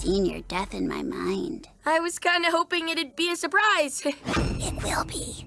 seen your death in my mind. I was kind of hoping it'd be a surprise. It will be.